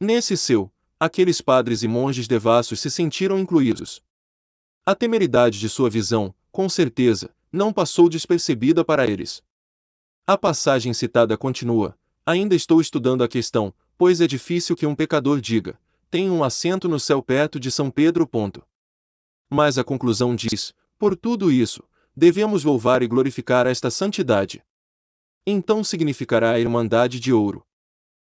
Nesse seu, aqueles padres e monges devassos se sentiram incluídos. A temeridade de sua visão, com certeza, não passou despercebida para eles. A passagem citada continua: Ainda estou estudando a questão, pois é difícil que um pecador diga: Tenho um assento no céu perto de São Pedro. Ponto. Mas a conclusão diz: Por tudo isso, devemos louvar e glorificar esta santidade. Então significará a Irmandade de Ouro.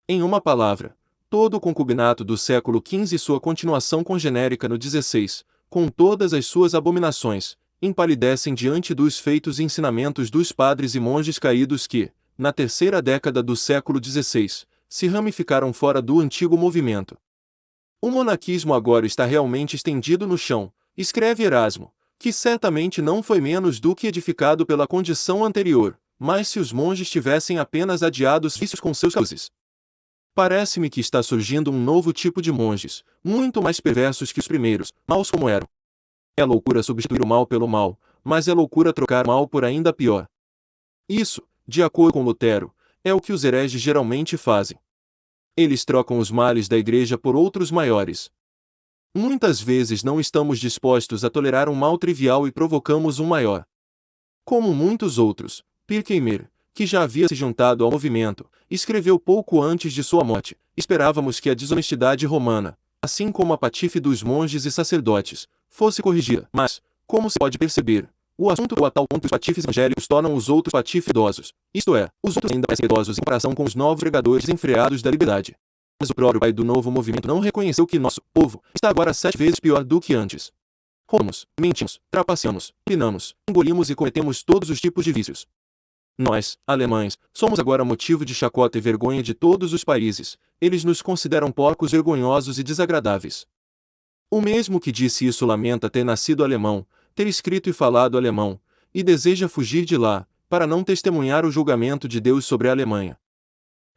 Em uma palavra, todo o concubinato do século XV e sua continuação congenérica no XVI, com todas as suas abominações, empalidecem diante dos feitos e ensinamentos dos padres e monges caídos que, na terceira década do século XVI, se ramificaram fora do antigo movimento. O monaquismo agora está realmente estendido no chão, escreve Erasmo, que certamente não foi menos do que edificado pela condição anterior, mas se os monges tivessem apenas adiado os vícios com seus causes. Parece-me que está surgindo um novo tipo de monges, muito mais perversos que os primeiros, maus como eram. É loucura substituir o mal pelo mal, mas é loucura trocar mal por ainda pior. Isso, de acordo com Lutero, é o que os hereges geralmente fazem. Eles trocam os males da igreja por outros maiores. Muitas vezes não estamos dispostos a tolerar um mal trivial e provocamos um maior. Como muitos outros, Pirkeimer, que já havia se juntado ao movimento, escreveu pouco antes de sua morte: Esperávamos que a desonestidade romana, assim como a patife dos monges e sacerdotes, fosse corrigida. Mas, como se pode perceber, o assunto é a tal ponto os patifes angélicos tornam os outros patifes idosos, isto é, os outros ainda parecem idosos em comparação com os novos pregadores desenfreados da liberdade. Mas o próprio pai do novo movimento não reconheceu que nosso povo está agora sete vezes pior do que antes. Roubamos, mentimos, trapaceamos, pinamos, engolimos e cometemos todos os tipos de vícios. Nós, alemães, somos agora motivo de chacota e vergonha de todos os países. Eles nos consideram porcos vergonhosos e desagradáveis. O mesmo que disse isso lamenta ter nascido alemão, ter escrito e falado alemão, e deseja fugir de lá, para não testemunhar o julgamento de Deus sobre a Alemanha.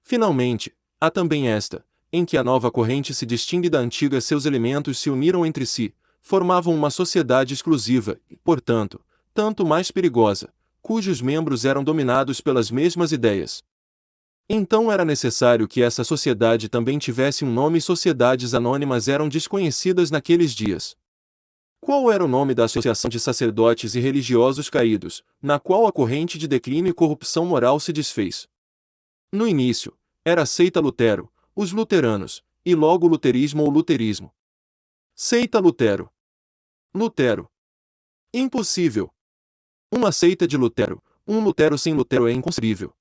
Finalmente, há também esta, em que a nova corrente se distingue da antiga, seus elementos se uniram entre si, formavam uma sociedade exclusiva e, portanto, tanto mais perigosa, cujos membros eram dominados pelas mesmas ideias. Então era necessário que essa sociedade também tivesse um nome e sociedades anônimas eram desconhecidas naqueles dias. Qual era o nome da Associação de Sacerdotes e Religiosos Caídos, na qual a corrente de declínio e corrupção moral se desfez? No início, era a seita Lutero, os luteranos, e logo luterismo ou luterismo. Seita Lutero. Lutero. Impossível. Uma seita de Lutero, um Lutero sem Lutero é inconcebível.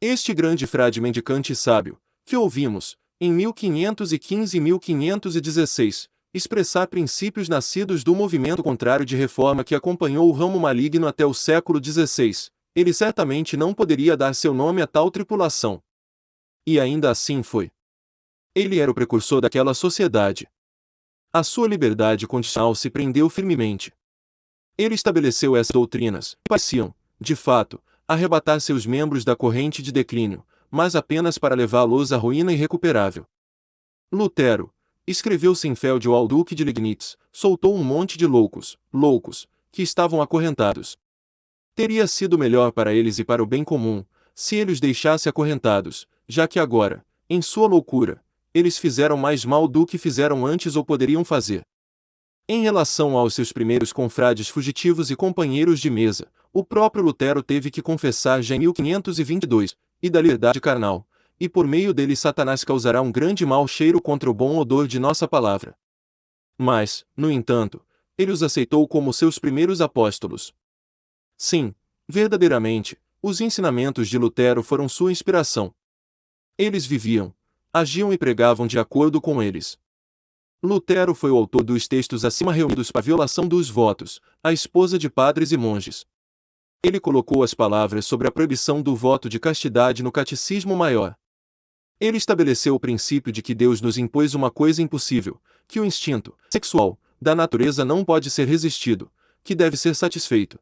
Este grande frade mendicante e sábio, que ouvimos, em 1515 e 1516, expressar princípios nascidos do movimento contrário de reforma que acompanhou o ramo maligno até o século XVI, ele certamente não poderia dar seu nome a tal tripulação. E ainda assim foi. Ele era o precursor daquela sociedade. A sua liberdade condicional se prendeu firmemente, ele estabeleceu essas doutrinas, que pareciam, de fato, arrebatar seus membros da corrente de declínio, mas apenas para levá-los à ruína irrecuperável. Lutero, escreveu Senfeld ao Duque de Legnitz, soltou um monte de loucos, loucos, que estavam acorrentados. Teria sido melhor para eles e para o bem comum, se ele os deixasse acorrentados, já que agora, em sua loucura, eles fizeram mais mal do que fizeram antes ou poderiam fazer. Em relação aos seus primeiros confrades fugitivos e companheiros de mesa, o próprio Lutero teve que confessar já em 1522, e da liberdade carnal, e por meio dele Satanás causará um grande mau cheiro contra o bom odor de nossa palavra. Mas, no entanto, ele os aceitou como seus primeiros apóstolos. Sim, verdadeiramente, os ensinamentos de Lutero foram sua inspiração. Eles viviam, agiam e pregavam de acordo com eles. Lutero foi o autor dos textos acima reunidos para violação dos votos, a esposa de padres e monges. Ele colocou as palavras sobre a proibição do voto de castidade no Catecismo Maior. Ele estabeleceu o princípio de que Deus nos impôs uma coisa impossível, que o instinto sexual da natureza não pode ser resistido, que deve ser satisfeito.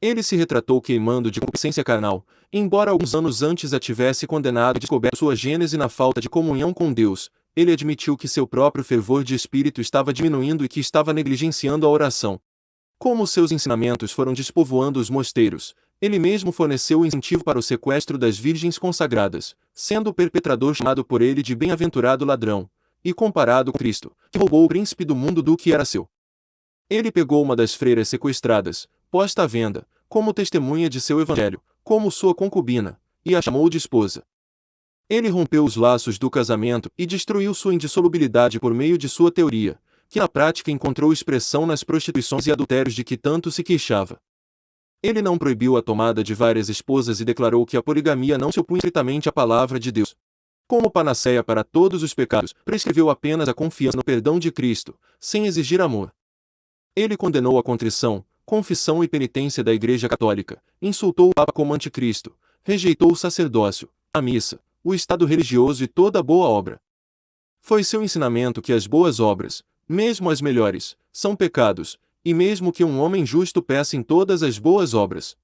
Ele se retratou queimando de concupiscência carnal, embora alguns anos antes a tivesse condenado e descoberto sua gênese na falta de comunhão com Deus, ele admitiu que seu próprio fervor de espírito estava diminuindo e que estava negligenciando a oração. Como seus ensinamentos foram despovoando os mosteiros, ele mesmo forneceu o incentivo para o sequestro das virgens consagradas, sendo o perpetrador chamado por ele de bem-aventurado ladrão, e comparado com Cristo, que roubou o príncipe do mundo do que era seu. Ele pegou uma das freiras sequestradas, posta à venda, como testemunha de seu evangelho, como sua concubina, e a chamou de esposa. Ele rompeu os laços do casamento e destruiu sua indissolubilidade por meio de sua teoria, que na prática encontrou expressão nas prostituições e adultérios de que tanto se queixava. Ele não proibiu a tomada de várias esposas e declarou que a poligamia não se opunha estritamente à palavra de Deus. Como panaceia para todos os pecados, prescreveu apenas a confiança no perdão de Cristo, sem exigir amor. Ele condenou a contrição, confissão e penitência da Igreja Católica, insultou o Papa como anticristo, rejeitou o sacerdócio, a missa, o estado religioso e toda boa obra. Foi seu ensinamento que as boas obras, mesmo as melhores, são pecados, e mesmo que um homem justo peça em todas as boas obras.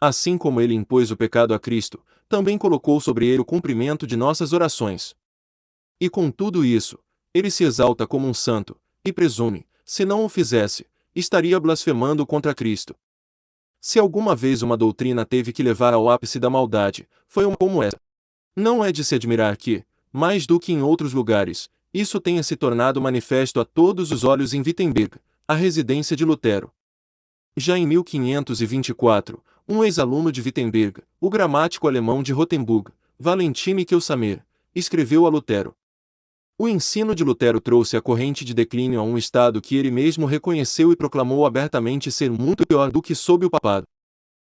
Assim como ele impôs o pecado a Cristo, também colocou sobre ele o cumprimento de nossas orações. E com tudo isso, ele se exalta como um santo, e presume, se não o fizesse, estaria blasfemando contra Cristo. Se alguma vez uma doutrina teve que levar ao ápice da maldade, foi uma como essa. Não é de se admirar que, mais do que em outros lugares, isso tenha se tornado manifesto a todos os olhos em Wittenberg, a residência de Lutero. Já em 1524, um ex-aluno de Wittenberg, o gramático alemão de Rothenburg, Valentine Kelsamer, escreveu a Lutero. O ensino de Lutero trouxe a corrente de declínio a um estado que ele mesmo reconheceu e proclamou abertamente ser muito pior do que sob o papado.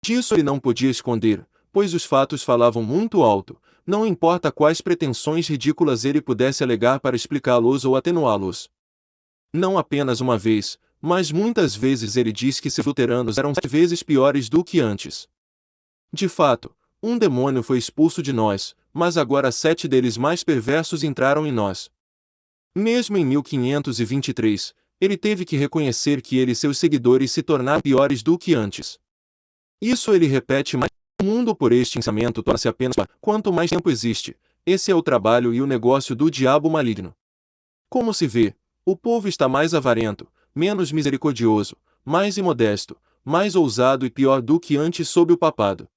Disso ele não podia esconder, pois os fatos falavam muito alto, não importa quais pretensões ridículas ele pudesse alegar para explicá-los ou atenuá-los. Não apenas uma vez, mas muitas vezes ele diz que seus luteranos eram sete vezes piores do que antes. De fato, um demônio foi expulso de nós, mas agora sete deles mais perversos entraram em nós. Mesmo em 1523, ele teve que reconhecer que ele e seus seguidores se tornaram piores do que antes. Isso ele repete mais mundo por este pensamento torna-se apenas quanto mais tempo existe. Esse é o trabalho e o negócio do diabo maligno. Como se vê, o povo está mais avarento, menos misericordioso, mais imodesto, mais ousado e pior do que antes sob o papado.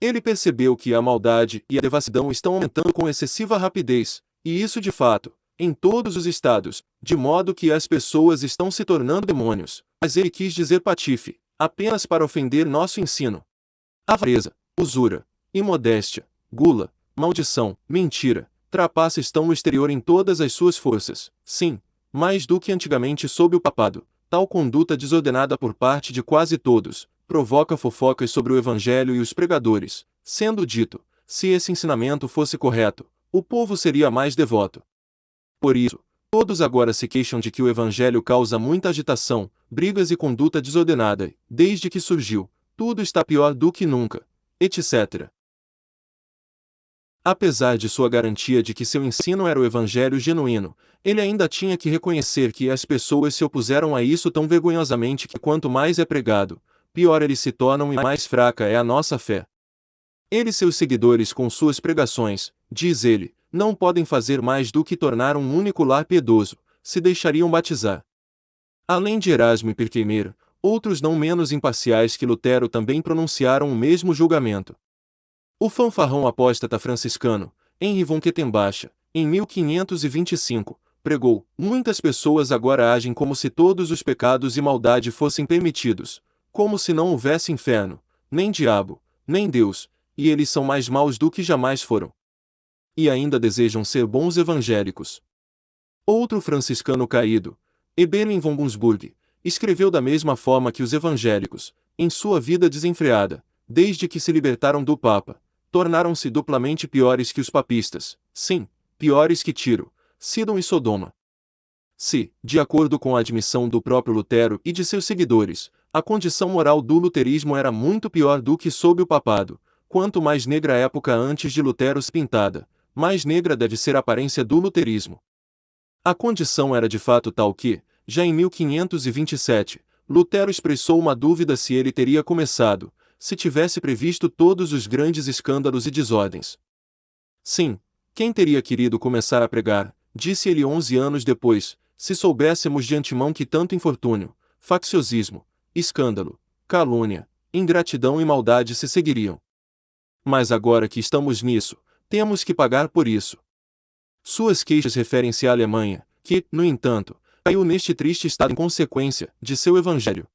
Ele percebeu que a maldade e a devassidão estão aumentando com excessiva rapidez, e isso de fato, em todos os estados, de modo que as pessoas estão se tornando demônios. Mas ele quis dizer patife, apenas para ofender nosso ensino. Avareza, usura, imodéstia, gula, maldição, mentira, trapaça estão no exterior em todas as suas forças. Sim, mais do que antigamente sob o papado, tal conduta desordenada por parte de quase todos, provoca fofocas sobre o evangelho e os pregadores, sendo dito, se esse ensinamento fosse correto, o povo seria mais devoto. Por isso, todos agora se queixam de que o evangelho causa muita agitação, brigas e conduta desordenada, desde que surgiu, tudo está pior do que nunca, etc. Apesar de sua garantia de que seu ensino era o evangelho genuíno, ele ainda tinha que reconhecer que as pessoas se opuseram a isso tão vergonhosamente que quanto mais é pregado, pior eles se tornam e mais fraca é a nossa fé. Ele e seus seguidores com suas pregações, diz ele, não podem fazer mais do que tornar um único lar piedoso, se deixariam batizar. Além de Erasmo e Outros não menos imparciais que Lutero também pronunciaram o mesmo julgamento. O fanfarrão apóstata franciscano, Henri von Kettenbacha, em 1525, pregou: Muitas pessoas agora agem como se todos os pecados e maldade fossem permitidos, como se não houvesse inferno, nem diabo, nem Deus, e eles são mais maus do que jamais foram. E ainda desejam ser bons evangélicos. Outro franciscano caído, Eberlin von Bunsburg, escreveu da mesma forma que os evangélicos, em sua vida desenfreada, desde que se libertaram do Papa, tornaram-se duplamente piores que os papistas, sim, piores que Tiro, Sidon e Sodoma. Se, de acordo com a admissão do próprio Lutero e de seus seguidores, a condição moral do luterismo era muito pior do que sob o papado, quanto mais negra a época antes de Lutero se pintada, mais negra deve ser a aparência do luterismo. A condição era de fato tal que, já em 1527, Lutero expressou uma dúvida se ele teria começado, se tivesse previsto todos os grandes escândalos e desordens. Sim, quem teria querido começar a pregar, disse ele onze anos depois, se soubéssemos de antemão que tanto infortúnio, facciosismo, escândalo, calúnia, ingratidão e maldade se seguiriam. Mas agora que estamos nisso, temos que pagar por isso. Suas queixas referem-se à Alemanha, que, no entanto, caiu neste triste estado em consequência de seu evangelho.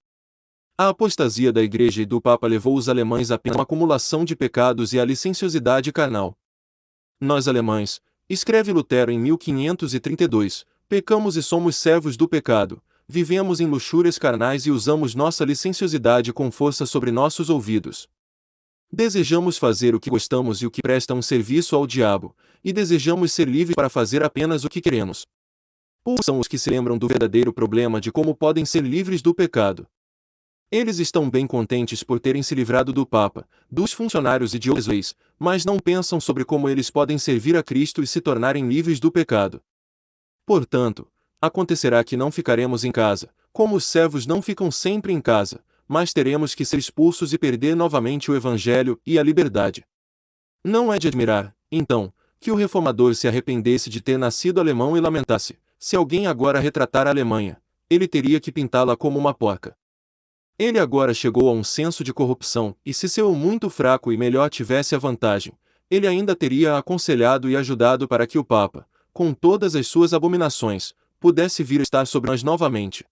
A apostasia da Igreja e do Papa levou os alemães apenas a uma acumulação de pecados e à licenciosidade carnal. Nós alemães, escreve Lutero em 1532, pecamos e somos servos do pecado, vivemos em luxúrias carnais e usamos nossa licenciosidade com força sobre nossos ouvidos. Desejamos fazer o que gostamos e o que presta um serviço ao diabo, e desejamos ser livres para fazer apenas o que queremos. Poucos são os que se lembram do verdadeiro problema de como podem ser livres do pecado. Eles estão bem contentes por terem se livrado do Papa, dos funcionários e de outras leis, mas não pensam sobre como eles podem servir a Cristo e se tornarem livres do pecado. Portanto, acontecerá que não ficaremos em casa, como os servos não ficam sempre em casa, mas teremos que ser expulsos e perder novamente o Evangelho e a liberdade. Não é de admirar, então, que o reformador se arrependesse de ter nascido alemão e lamentasse: se alguém agora retratar a Alemanha, ele teria que pintá-la como uma porca. Ele agora chegou a um senso de corrupção, e se seu muito fraco e melhor tivesse a vantagem, ele ainda teria aconselhado e ajudado para que o Papa, com todas as suas abominações, pudesse vir estar sobre nós novamente.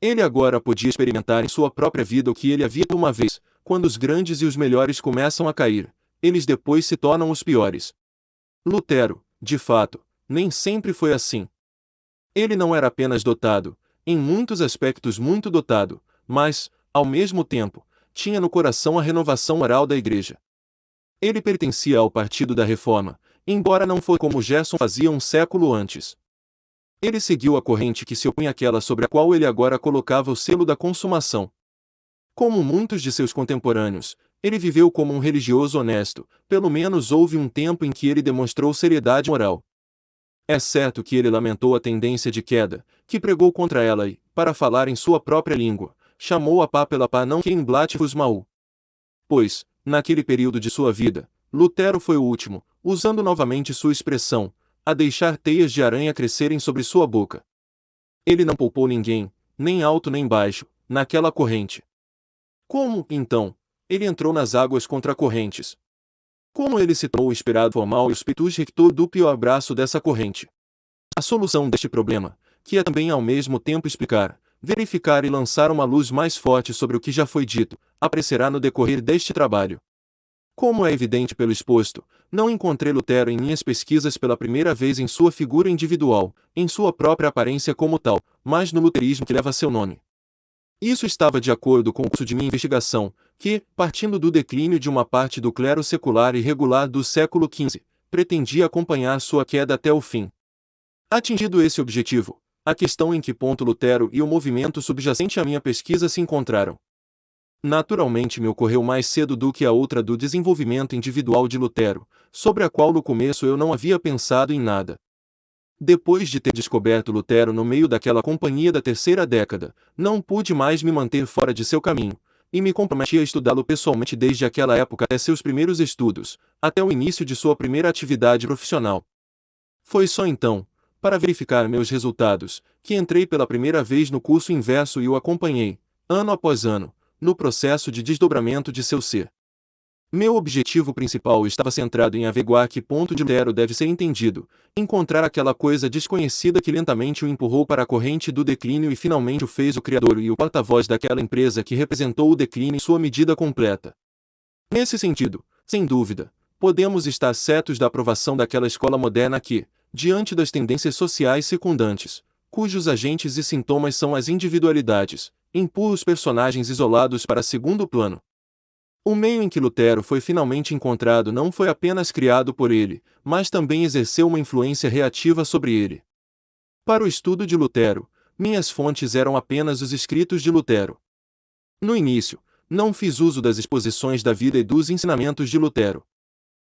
Ele agora podia experimentar em sua própria vida o que ele havia uma vez, quando os grandes e os melhores começam a cair, eles depois se tornam os piores. Lutero, de fato, nem sempre foi assim. Ele não era apenas dotado, em muitos aspectos muito dotado, mas, ao mesmo tempo, tinha no coração a renovação moral da Igreja. Ele pertencia ao Partido da Reforma, embora não fosse como Gerson fazia um século antes. Ele seguiu a corrente que se opunha àquela sobre a qual ele agora colocava o selo da consumação. Como muitos de seus contemporâneos, ele viveu como um religioso honesto, pelo menos houve um tempo em que ele demonstrou seriedade moral. É certo que ele lamentou a tendência de queda, que pregou contra ela e, para falar em sua própria língua, chamou a pá pela pá não que em blatifus mau. Pois, naquele período de sua vida, Lutero foi o último, usando novamente sua expressão, a deixar teias de aranha crescerem sobre sua boca. Ele não poupou ninguém, nem alto nem baixo, naquela corrente. Como, então, ele entrou nas águas contra correntes? Como ele tornou o esperado formal e o spiritus rector do pior abraço dessa corrente? A solução deste problema, que é também ao mesmo tempo explicar, verificar e lançar uma luz mais forte sobre o que já foi dito, aparecerá no decorrer deste trabalho. Como é evidente pelo exposto, não encontrei Lutero em minhas pesquisas pela primeira vez em sua figura individual, em sua própria aparência como tal, mas no luterismo que leva seu nome. Isso estava de acordo com o curso de minha investigação, que, partindo do declínio de uma parte do clero secular e regular do século XV, pretendia acompanhar sua queda até o fim. Atingido esse objetivo, a questão em que ponto Lutero e o movimento subjacente à minha pesquisa se encontraram. Naturalmente me ocorreu mais cedo do que a outra do desenvolvimento individual de Lutero, sobre a qual no começo eu não havia pensado em nada. Depois de ter descoberto Lutero no meio daquela companhia da terceira década, não pude mais me manter fora de seu caminho, e me comprometi a estudá-lo pessoalmente desde aquela época até seus primeiros estudos, até o início de sua primeira atividade profissional. Foi só então, para verificar meus resultados, que entrei pela primeira vez no curso inverso e o acompanhei, ano após ano, no processo de desdobramento de seu ser. Meu objetivo principal estava centrado em averiguar que ponto de Lutero deve ser entendido, encontrar aquela coisa desconhecida que lentamente o empurrou para a corrente do declínio e finalmente o fez o criador e o porta-voz daquela empresa que representou o declínio em sua medida completa. Nesse sentido, sem dúvida, podemos estar certos da aprovação daquela escola moderna que, diante das tendências sociais secundantes, cujos agentes e sintomas são as individualidades, empurra os personagens isolados para segundo plano. O meio em que Lutero foi finalmente encontrado não foi apenas criado por ele, mas também exerceu uma influência reativa sobre ele. Para o estudo de Lutero, minhas fontes eram apenas os escritos de Lutero. No início, não fiz uso das exposições da vida e dos ensinamentos de Lutero.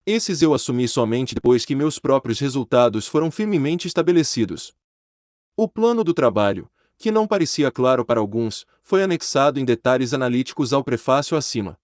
Esses eu assumi somente depois que meus próprios resultados foram firmemente estabelecidos. O plano do trabalho, que não parecia claro para alguns, foi anexado em detalhes analíticos ao prefácio acima.